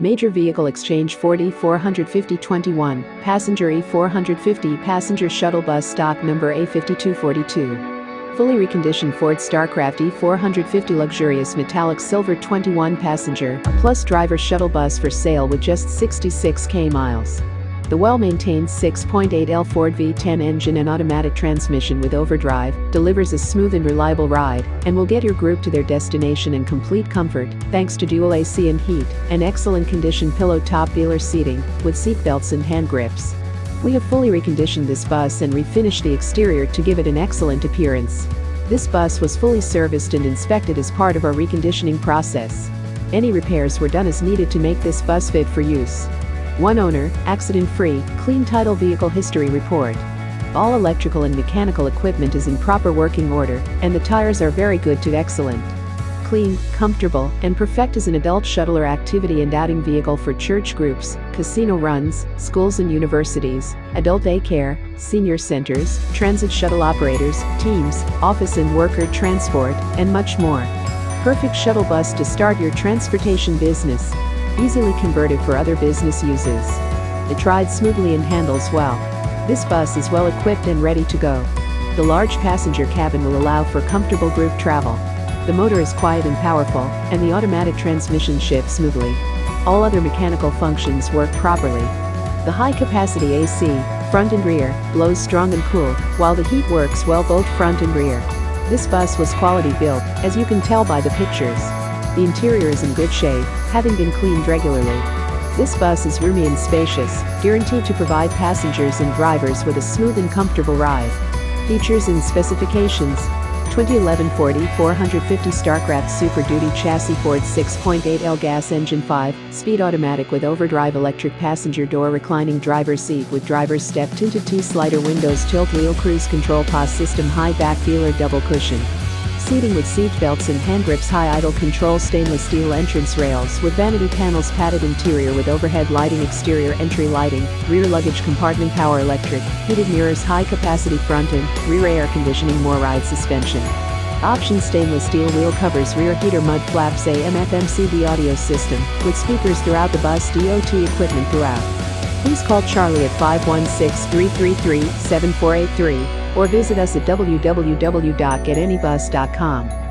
Major Vehicle Exchange 40 450 21, Passenger E450 Passenger Shuttle Bus Stock Number A5242. Fully reconditioned Ford Starcraft E450 Luxurious Metallic Silver 21 Passenger, plus driver shuttle bus for sale with just 66k miles. The well-maintained 6.8L Ford V10 engine and automatic transmission with overdrive delivers a smooth and reliable ride and will get your group to their destination in complete comfort thanks to dual AC and heat and excellent condition pillow top dealer seating with seat belts and hand grips. We have fully reconditioned this bus and refinished the exterior to give it an excellent appearance. This bus was fully serviced and inspected as part of our reconditioning process. Any repairs were done as needed to make this bus fit for use. One owner, accident-free, clean title vehicle history report. All electrical and mechanical equipment is in proper working order, and the tires are very good to excellent. Clean, comfortable, and perfect as an adult shuttle or activity and outing vehicle for church groups, casino runs, schools and universities, adult daycare, senior centers, transit shuttle operators, teams, office and worker transport, and much more. Perfect shuttle bus to start your transportation business easily converted for other business uses. It rides smoothly and handles well. This bus is well equipped and ready to go. The large passenger cabin will allow for comfortable group travel. The motor is quiet and powerful, and the automatic transmission shifts smoothly. All other mechanical functions work properly. The high-capacity AC, front and rear, blows strong and cool, while the heat works well both front and rear. This bus was quality built, as you can tell by the pictures. The interior is in good shape, having been cleaned regularly. This bus is roomy and spacious, guaranteed to provide passengers and drivers with a smooth and comfortable ride. Features and specifications 2011 Ford E450 Starcraft Super Duty Chassis Ford 6.8L Gas Engine 5, Speed Automatic with Overdrive Electric Passenger Door Reclining Driver Seat with Driver's Step Tinted T-Slider Windows Tilt Wheel Cruise Control POS System High Back Feeler Double Cushion Seating with seat belts and hand grips high idle control stainless steel entrance rails with vanity panels padded interior with overhead lighting exterior entry lighting, rear luggage compartment power electric, heated mirrors high capacity front and rear air conditioning more ride suspension. Option stainless steel wheel covers rear heater mud flaps AM FM CD audio system with speakers throughout the bus DOT equipment throughout. Please call Charlie at 516-333-7483 or visit us at www.getanybus.com.